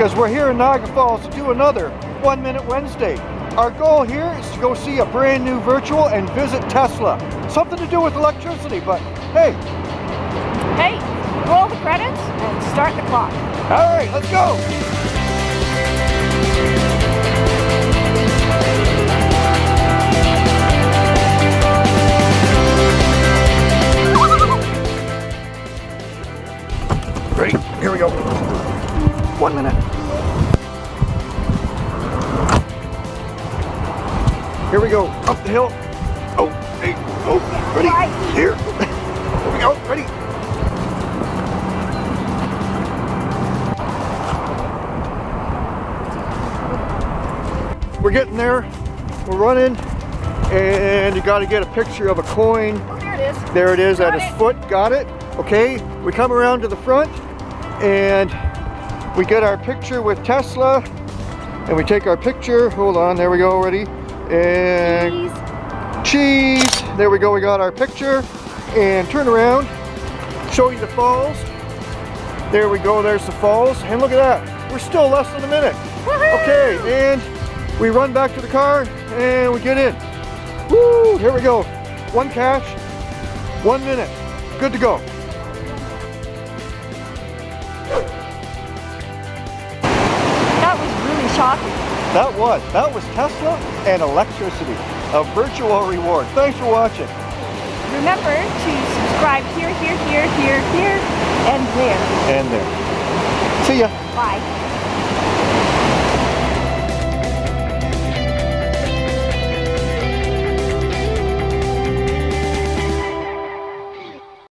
because we're here in Niagara Falls to do another One Minute Wednesday. Our goal here is to go see a brand new virtual and visit Tesla. Something to do with electricity, but hey. Hey, roll the credits and start the clock. All right, let's go. Ready? Here we go. One minute. Here we go. Up the hill. Oh, hey, oh, ready? Right. Here. Here we go. Ready? We're getting there. We're running. And you got to get a picture of a coin Oh, there it is. there it is Got at his foot. Got it. Okay. We come around to the front and we get our picture with Tesla and we take our picture. Hold on. There we go already. And Please. cheese. There we go. We got our picture and turn around. Show you the falls. There we go. There's the falls. And look at that. We're still less than a minute. Okay. And we run back to the car and we get in. Woo! Here we go. One cache, one minute. Good to go. Shocking. That was. That was Tesla and electricity. A virtual reward. Thanks for watching. Remember to subscribe here, here, here, here, here, and there. And there. See ya. Bye.